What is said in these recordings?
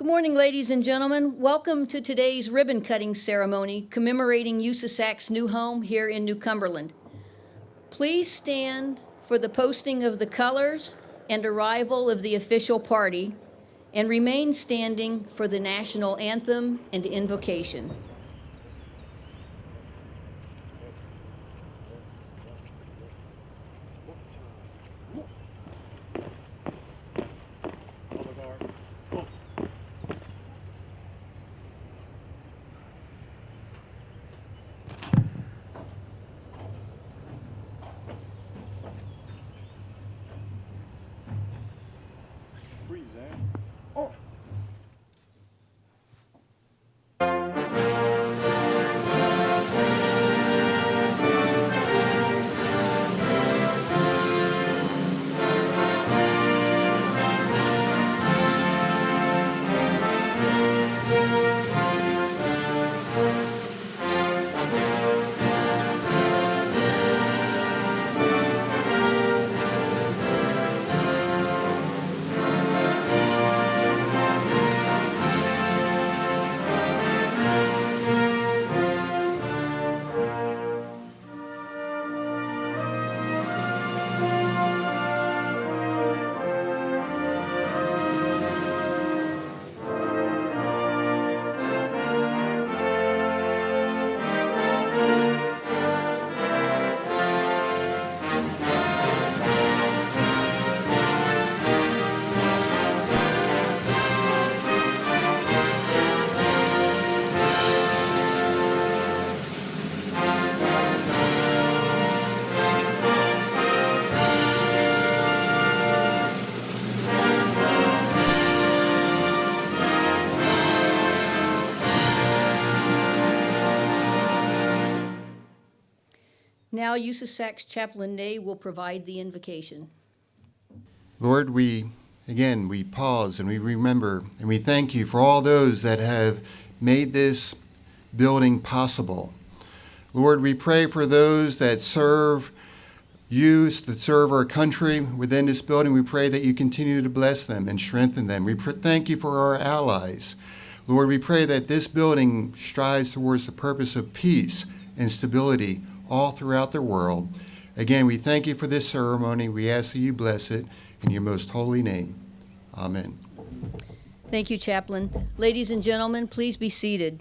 Good morning, ladies and gentlemen. Welcome to today's ribbon cutting ceremony commemorating USASAC's new home here in New Cumberland. Please stand for the posting of the colors and arrival of the official party and remain standing for the national anthem and invocation. Now, USASAC's Chaplain Nay will provide the invocation. Lord, we, again, we pause and we remember and we thank you for all those that have made this building possible. Lord, we pray for those that serve you, that serve our country within this building. We pray that you continue to bless them and strengthen them. We thank you for our allies. Lord, we pray that this building strives towards the purpose of peace and stability all throughout the world. Again, we thank you for this ceremony. We ask that you bless it in your most holy name. Amen. Thank you, Chaplain. Ladies and gentlemen, please be seated.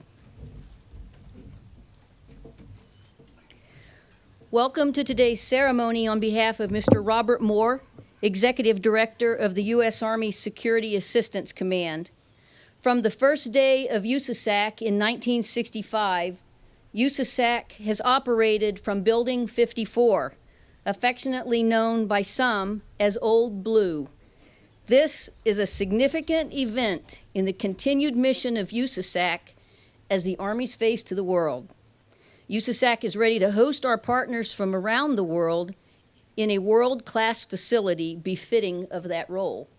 Welcome to today's ceremony on behalf of Mr. Robert Moore, Executive Director of the U.S. Army Security Assistance Command. From the first day of USASAC in 1965, USASAC has operated from Building 54, affectionately known by some as Old Blue. This is a significant event in the continued mission of USASAC as the Army's face to the world. USASAC is ready to host our partners from around the world in a world-class facility befitting of that role.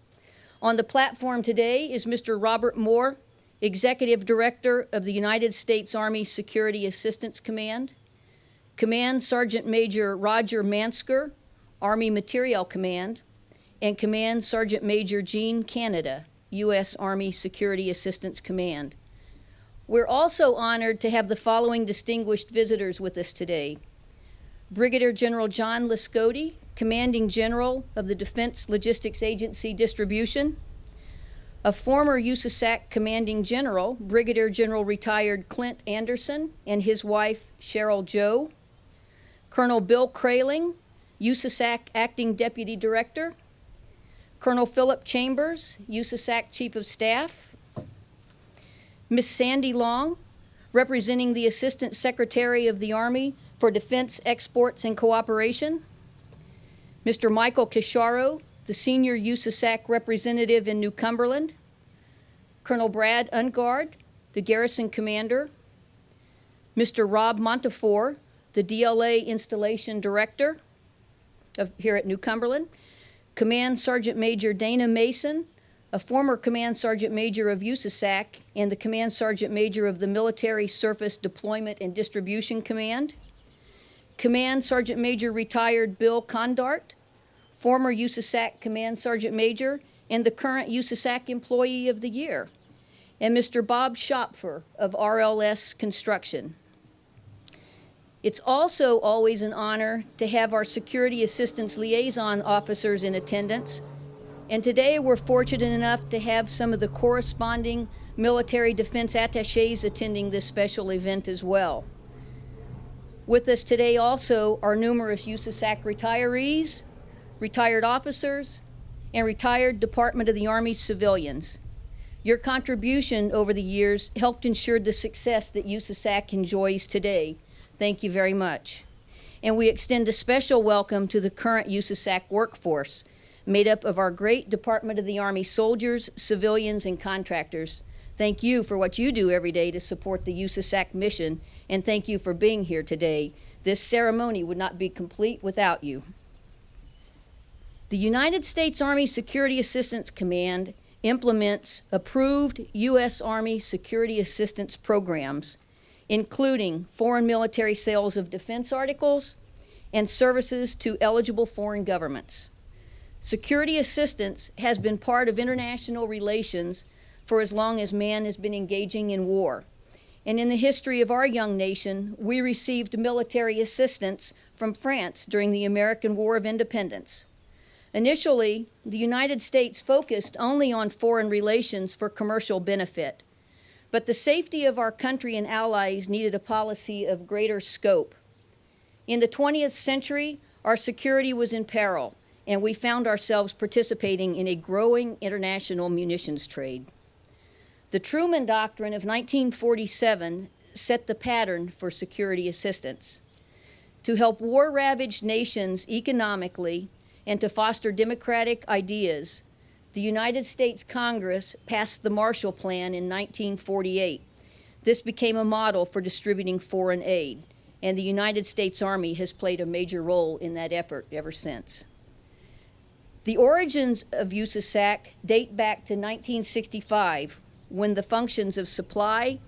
On the platform today is Mr. Robert Moore, Executive Director of the United States Army Security Assistance Command, Command Sergeant Major Roger Mansker, Army Materiel Command, and Command Sergeant Major Gene Canada, U.S. Army Security Assistance Command. We're also honored to have the following distinguished visitors with us today. Brigadier General John Laskodi, Commanding General of the Defense Logistics Agency Distribution, a former USASAC commanding general, Brigadier General retired Clint Anderson, and his wife, Cheryl Joe, Colonel Bill Kraling, USASAC acting deputy director, Colonel Philip Chambers, USASAC chief of staff, Miss Sandy Long, representing the Assistant Secretary of the Army for Defense Exports and Cooperation, Mr. Michael Kisharo, the senior USASAC representative in New Cumberland, Colonel Brad Ungard, the garrison commander, Mr. Rob Montefiore, the DLA installation director of, here at New Cumberland, Command Sergeant Major Dana Mason, a former Command Sergeant Major of USASAC and the Command Sergeant Major of the Military Surface Deployment and Distribution Command, Command Sergeant Major retired Bill Condart, former USASAC Command Sergeant Major, and the current USASAC Employee of the Year. and Mr. Bob Schopfer of RLS Construction. It's also always an honor to have our Security Assistance Liaison officers in attendance, and today we're fortunate enough to have some of the corresponding military defense attaches attending this special event as well. With us today also are numerous USASAC retirees, retired officers, and retired Department of the Army civilians. Your contribution over the years helped ensure the success that USASAC enjoys today. Thank you very much. And we extend a special welcome to the current USASAC workforce, made up of our great Department of the Army soldiers, civilians, and contractors. Thank you for what you do every day to support the USASAC mission, and thank you for being here today. This ceremony would not be complete without you. The United States Army Security Assistance Command implements approved U.S. Army security assistance programs, including foreign military sales of defense articles and services to eligible foreign governments. Security assistance has been part of international relations for as long as man has been engaging in war. And in the history of our young nation, we received military assistance from France during the American War of Independence. Initially, the United States focused only on foreign relations for commercial benefit. But the safety of our country and allies needed a policy of greater scope. In the 20th century, our security was in peril, and we found ourselves participating in a growing international munitions trade. The Truman Doctrine of 1947 set the pattern for security assistance. To help war-ravaged nations economically and to foster democratic ideas, the United States Congress passed the Marshall Plan in 1948. This became a model for distributing foreign aid, and the United States Army has played a major role in that effort ever since. The origins of USASAC date back to 1965, when the functions of supply,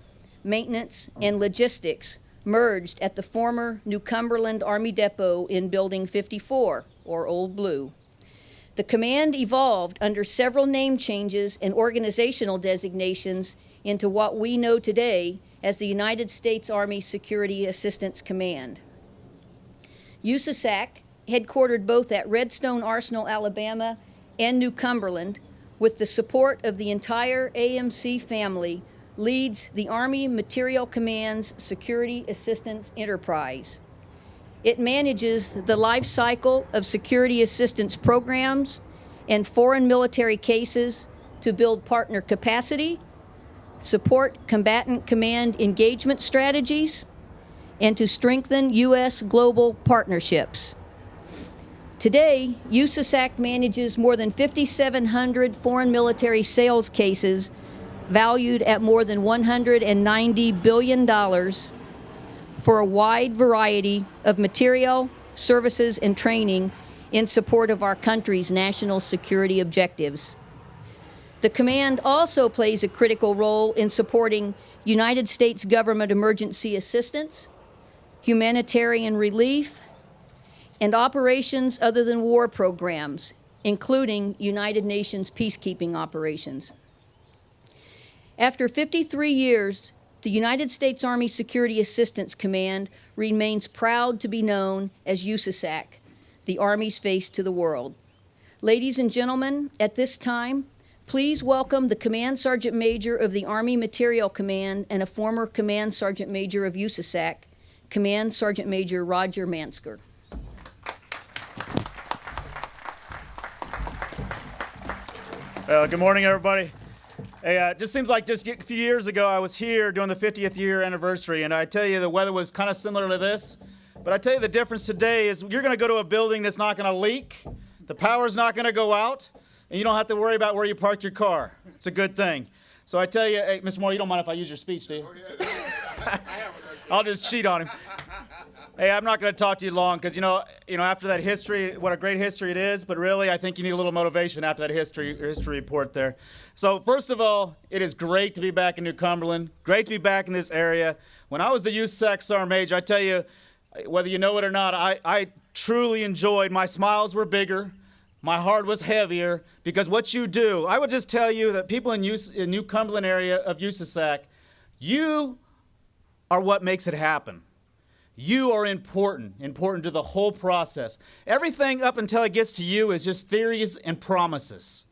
maintenance, and logistics merged at the former New Cumberland Army Depot in Building 54, or Old Blue. The command evolved under several name changes and organizational designations into what we know today as the United States Army Security Assistance Command. USASAC, headquartered both at Redstone Arsenal, Alabama and New Cumberland, with the support of the entire AMC family, leads the Army Materiel Command's Security Assistance Enterprise. It manages the life cycle of security assistance programs and foreign military cases to build partner capacity, support combatant command engagement strategies, and to strengthen U.S. global partnerships. Today, USASAC manages more than 5,700 foreign military sales cases valued at more than $190 billion for a wide variety of material, services, and training in support of our country's national security objectives. The command also plays a critical role in supporting United States government emergency assistance, humanitarian relief, and operations other than war programs, including United Nations peacekeeping operations. After 53 years, the United States Army Security Assistance Command remains proud to be known as USASAC, the Army's face to the world. Ladies and gentlemen, at this time, please welcome the Command Sergeant Major of the Army Materiel Command and a former Command Sergeant Major of USASAC, Command Sergeant Major Roger Mansker. Uh, good morning, everybody. Hey, uh, it just seems like just a few years ago I was here doing the 50th year anniversary, and I tell you the weather was kind of similar to this. But I tell you the difference today is you're going to go to a building that's not going to leak, the power's not going to go out, and you don't have to worry about where you park your car. It's a good thing. So I tell you, hey, Mr. Moore, you don't mind if I use your speech, do you? I'll just cheat on him. Hey, I'm not going to talk to you long because you know, you know, after that history, what a great history it is. But really, I think you need a little motivation after that history history report there. So first of all, it is great to be back in New Cumberland. Great to be back in this area. When I was the USAC Sergeant Major, I tell you, whether you know it or not, I, I truly enjoyed. My smiles were bigger. my heart was heavier because what you do, I would just tell you that people in, Us- in New Cumberland area of USASAC, you are what makes it happen. You are important, important to the whole process. Everything up until it gets to you is just theories and promises.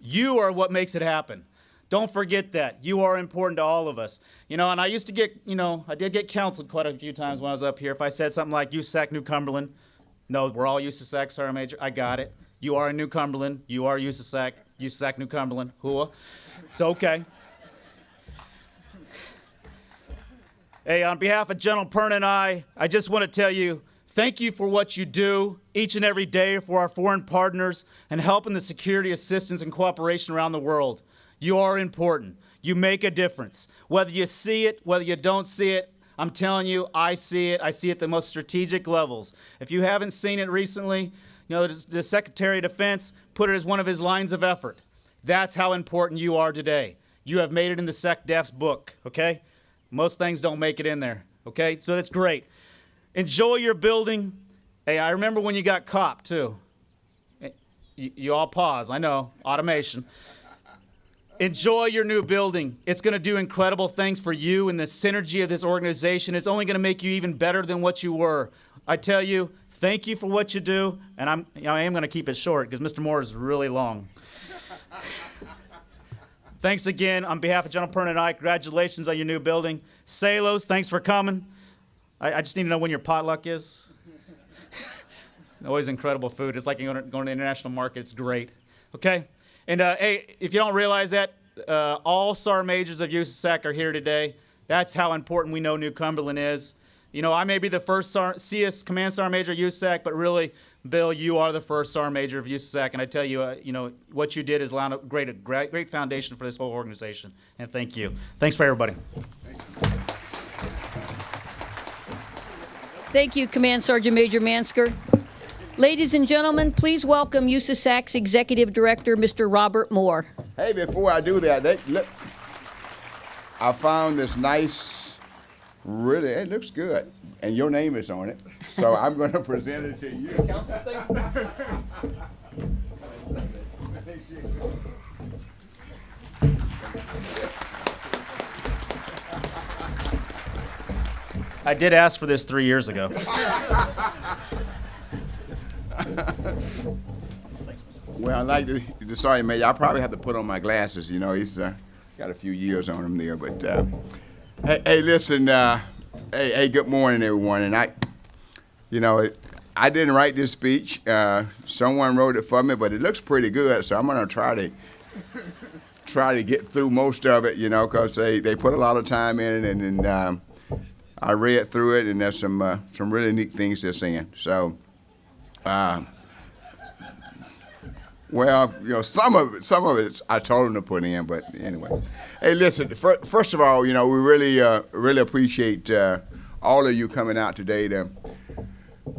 You are what makes it happen. Don't forget that. You are important to all of us. You know, and I used to get, you know, I did get counseled quite a few times when I was up here. If I said something like USAC New Cumberland, no, we're all USAC, Sergeant Major. I got it. You are in New Cumberland. You are USAC. USAC New Cumberland. Hua. It's okay. Hey, on behalf of General Perna and I, I just want to tell you thank you for what you do each and every day for our foreign partners and helping the security assistance and cooperation around the world. You are important. You make a difference. Whether you see it, whether you don't see it, I'm telling you, I see it. I see it at the most strategic levels. If you haven't seen it recently, you know, the, the Secretary of Defense put it as one of his lines of effort. That's how important you are today. You have made it in the SecDef's book, okay? Most things don't make it in there, okay? So that's great. Enjoy your building. Hey, I remember when you got copped, too. Eh, You, you all pause, I know, automation. Enjoy your new building. It's going to do incredible things for you, and the synergy of this organization is only going to make you even better than what you were. I tell you, thank you for what you do, and I'm, you know, I am going to keep it short because Mr. Moore is really long. Thanks again on behalf of General Perna and I. Congratulations on your new building. Salos, thanks for coming. I, I just need to know when your potluck is. Always incredible food. It's like going to, going to the international market. It's great. Okay? And uh, hey, if you don't realize that, uh, all SAR majors of USAC are here today. That's how important we know New Cumberland is. You know, I may be the first CS Command SAR major USAC, but really, Bill, you are the first SAR major of USAC. And I tell you, uh, you know, what you did is laid a great, a great, great foundation for this whole organization. And thank you. Thanks for everybody. Thank you, Command Sergeant Major Mansker. Ladies and gentlemen, please welcome USASAC's Executive Director, Mr. Robert Moore. Hey, before I do that, they, look, I found this nice, really, it looks good, and your name is on it. So I'm going to present it to you. I did ask for this three years ago. Well, I like to, the sergeant major, I probably have to put on my glasses. You know, he's uh, got a few years on him there. But uh, hey, hey, listen, uh, hey, hey, good morning, everyone. And I, you know, it, I didn't write this speech. Uh, someone wrote it for me, but it looks pretty good. So I'm going to try to try to get through most of it. You know, because they, they put a lot of time in it, and, and um, I read through it, and there's some uh, some really neat things they're saying. So. Uh, well, you know, some of it, some of it, I told him to put in, but anyway. Hey, listen. fir- First of all, you know, we really, uh, really appreciate uh, all of you coming out today to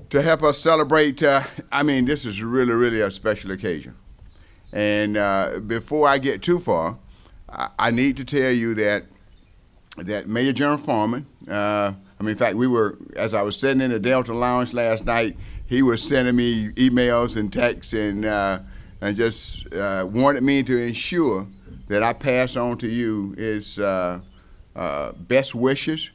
to help us celebrate. Uh, I mean, this is really, really a special occasion. And uh, before I get too far, I, I need to tell you that that Major General Farmen. Uh, I mean, in fact, we were as I was sitting in the Delta Lounge last night. He was sending me emails and texts and uh, and just uh, wanted me to ensure that I pass on to you his uh, uh, best wishes,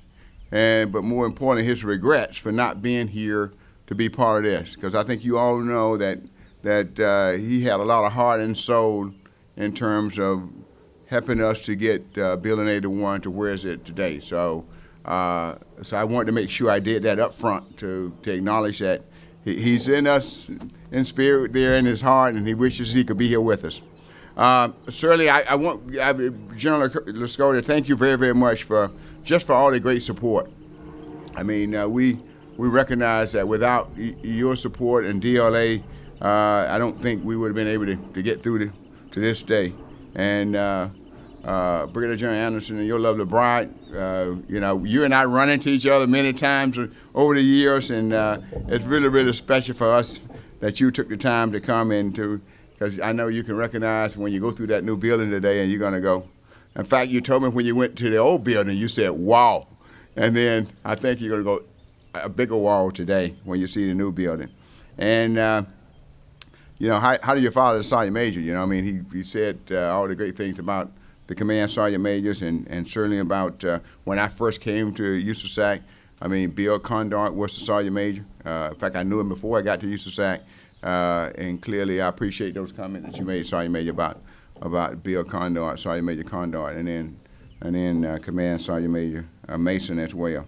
and but more importantly, his regrets for not being here to be part of this. Because I think you all know that that uh, he had a lot of heart and soul in terms of helping us to get uh, Building 81 to where is it today. So, uh, so I wanted to make sure I did that up front to, to acknowledge that he's in us in spirit there in his heart, and he wishes he could be here with us. Uh, certainly, I, I want I, General Laskodi, thank you very, very much for just for all the great support. I mean, uh, we we recognize that without your support and DLA, uh, I don't think we would have been able to, to get through to, to this day. And uh, Brigadier General Anderson and your lovely bride, uh, you know, you and I run into each other many times over the years, and uh, it's really, really special for us that you took the time to come in to, because I know you can recognize when you go through that new building today, and you're going to go. In fact, you told me when you went to the old building, you said, "Wow," and then I think you're going to go a bigger wall today when you see the new building. And uh, you know, how, how did your father sergeant major? You know, I mean, he, he said uh, all the great things about the command sergeant majors and, and certainly about uh, when I first came to USASAC. I mean, Bill Condart was the sergeant major. Uh, in fact, I knew him before I got to USASAC. Uh, and clearly, I appreciate those comments that you made, Sergeant Major, about about Bill Condart, Sergeant Major Condart, and then and then uh, Command Sergeant Major Mason as well.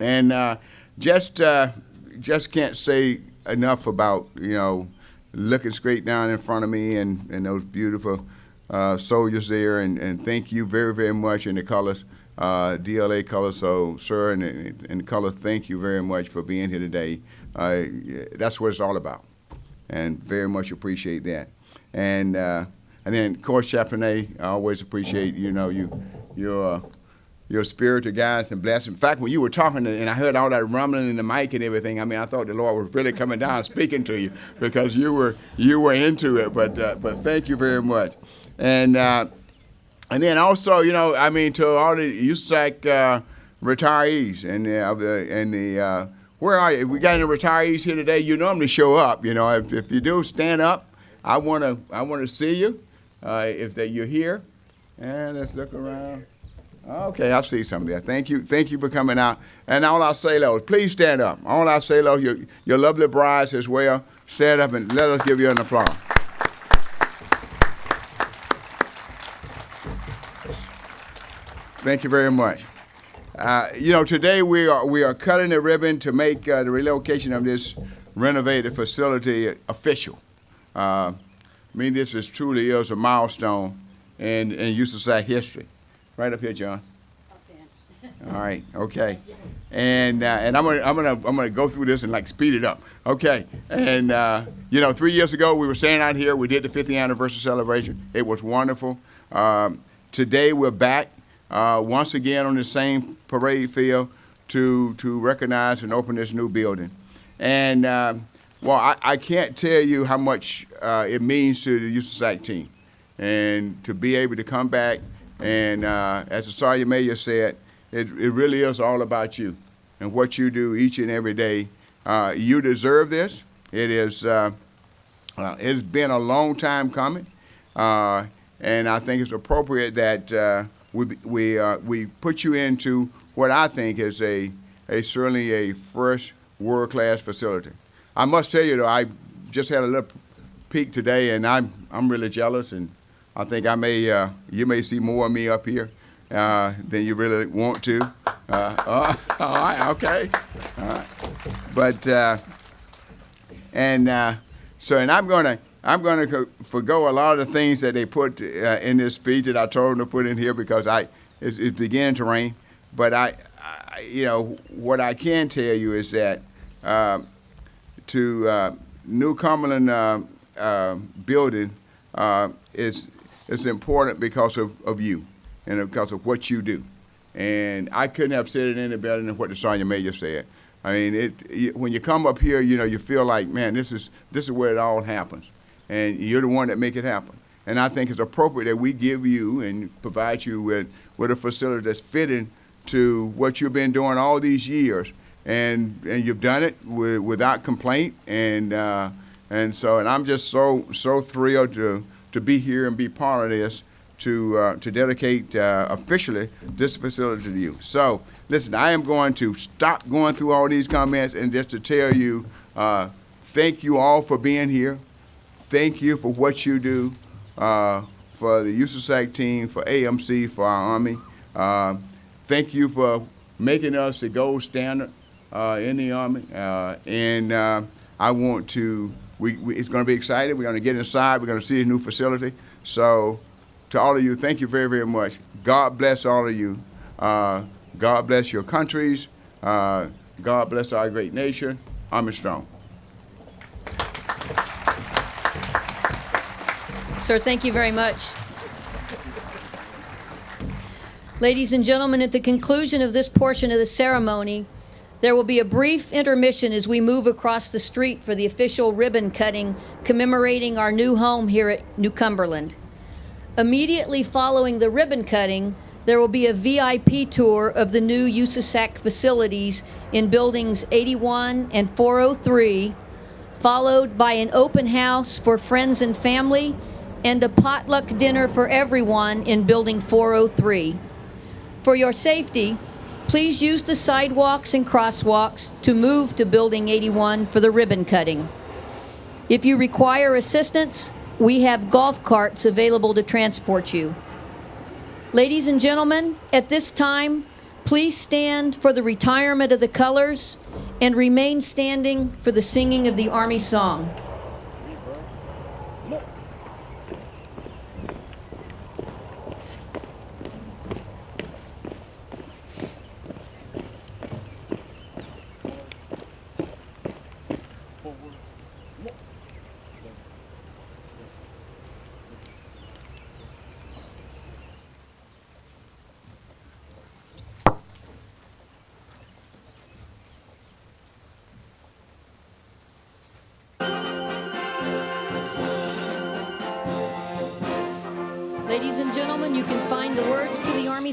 And just just can't say enough about you know looking straight down in front of me and, and those beautiful uh, soldiers there, and, and thank you very very much in the colors. Uh, DLA colors, so sir, and in color, thank you very much for being here today. Uh, that's what it's all about, and very much appreciate that. And uh, and then, of course, Chaplain I always appreciate you know you your uh, your spirit to guide and bless. In fact, when you were talking and I heard all that rumbling in the mic and everything, I mean, I thought the Lord was really coming down speaking to you because you were you were into it. But but thank you very much. And uh, and then also, you know, I mean, to all the USAC uh, retirees and uh, the and the uh, where are you? We got any retirees here today. You normally show up. You know, if, if you do, stand up. I want to I want to see you. Uh, if that you're here, and let's look around. Okay, I see some there. Thank you, thank you for coming out. And all our sailors, please stand up. All our sailors, your, your lovely brides as well, stand up and let us give you an applause. Thank you very much. Uh, you know, today we are we are cutting the ribbon to make uh, the relocation of this renovated facility official. Uh, I mean, this is truly is a milestone in in USASAC history. Right up here, John. All right. Okay. And uh, and I'm gonna I'm gonna I'm gonna go through this and like speed it up. Okay. And uh, you know, three years ago we were standing out here. We did the 50th anniversary celebration. It was wonderful. Um, today we're back uh, once again on the same parade field to to recognize and open this new building. And uh, well, I, I can't tell you how much uh, it means to the USAC team, and to be able to come back and uh, as the Sergeant Major said, it, it really is all about you and what you do each and every day. Uh, you deserve this. It is. It's been a long time coming, and I think it's appropriate that uh, we we we put you into what I think is a a certainly a first world class facility. I must tell you though, I just had a little peek today, and I'm I'm really jealous and I think I may, uh, you may see more of me up here uh, than you really want to. Uh, all right, okay. All right. But, uh, and uh, so, and I'm going to, I'm going to forego a lot of the things that they put uh, in this speech that I told them to put in here because I, it's, beginning to rain. But I, I, you know, what I can tell you is that um, to uh, New Cumberland uh, um, building uh, is it's important because of, of you and because of what you do. And I couldn't have said it any better than what the Sergeant Major said. I mean, it, when you come up here, you know, you feel like, man, this is, this is where it all happens. And you're the one that make it happen. And I think it's appropriate that we give you and provide you with, with a facility that's fitting to what you've been doing all these years. And, and you've done it with, without complaint. And, uh, and so, and I'm just so, so thrilled to, to be here and be part of this to uh, to dedicate uh, officially this facility to you. So, listen, I am going to stop going through all these comments and just to tell you, uh, thank you all for being here. Thank you for what you do uh, for the USASAC team, for AMC, for our Army. Uh, thank you for making us the gold standard uh, in the Army. and I want to we, we, it's going to be exciting. We're going to get inside. We're going to see a new facility. So, to all of you, thank you very, very much. God bless all of you. Uh, God bless your countries. Uh, God bless our great nation. I'm strong. Sir, thank you very much. Ladies and gentlemen, at the conclusion of this portion of the ceremony, there will be a brief intermission as we move across the street for the official ribbon cutting commemorating our new home here at New Cumberland. Immediately following the ribbon cutting, there will be a VIP tour of the new USASAC facilities in buildings 81 and 403, followed by an open house for friends and family and a potluck dinner for everyone in Building 403. For your safety, please use the sidewalks and crosswalks to move to Building 81 for the ribbon cutting. If you require assistance, we have golf carts available to transport you. Ladies and gentlemen, at this time, please stand for the retirement of the colors and remain standing for the singing of the Army song.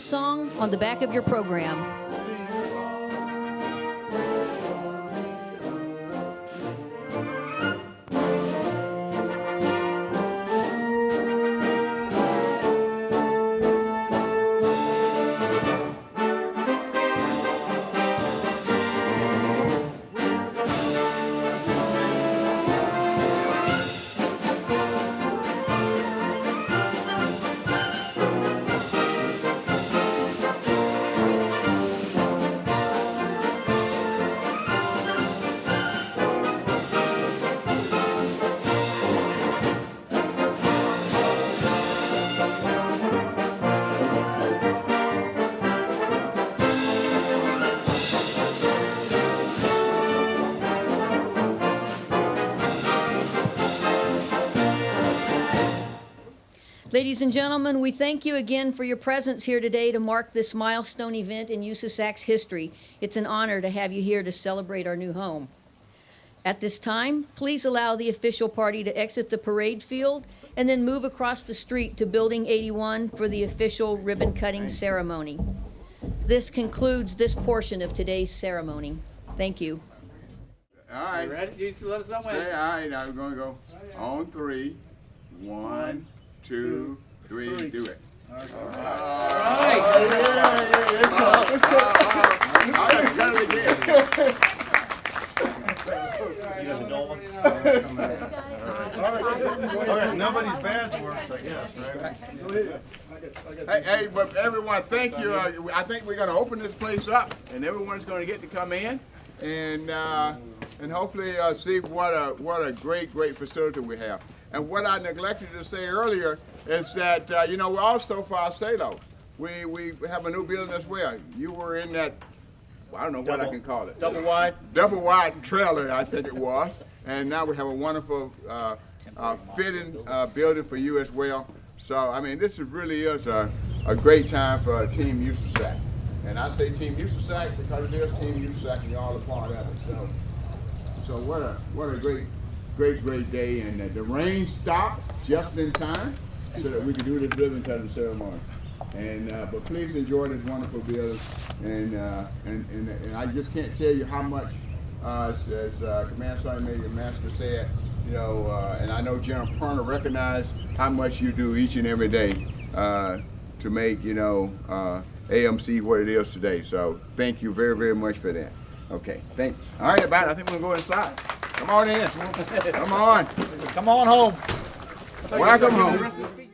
Song on the back of your program. Ladies and gentlemen, we thank you again for your presence here today to mark this milestone event in USASAC's history. It's an honor to have you here to celebrate our new home. At this time, please allow the official party to exit the parade field and then move across the street to Building 81 for the official ribbon cutting ceremony. This concludes this portion of today's ceremony. Thank you. All right. You ready? You let us know when. Say, all right, now we're gonna go on three. One, two, three, do it. All right. Let's go. Let's go! gotta cut it again. You guys are dull ones? Nobody's badge works, I guess, right? Hey, hey, but everyone, thank you. Uh, I think we're gonna open this place up, and everyone's gonna get to come in, and uh, and hopefully uh, see what a what a great great facility we have. And what I neglected to say earlier is that uh, you know we're also for our Salo, we we have a new building as well. You were in that. well, I don't know what I can call it. Double wide. double wide trailer, I think it was. And now we have a wonderful uh, uh, fitting uh, building for you as well. So, I mean, this is really is a, a great time for Team USASAC. And I say Team USASAC because it is Team USAC and you're all a part of it. So, so what a what a great, great, great day. And uh, the rain stopped just in time so that we could do this ribbon cutting ceremony. And uh, but please enjoy this wonderful building. And uh, and, and and I just can't tell you how much, uh, as, as uh, Command Sergeant Major Mansker said, you know, uh, and I know General Perna recognized how much you do each and every day to make you know AMC what it is today. So thank you very very much for that. Okay, thank. All right, everybody. I think we're gonna go inside. Come on in. Come on. Come on home. Welcome home.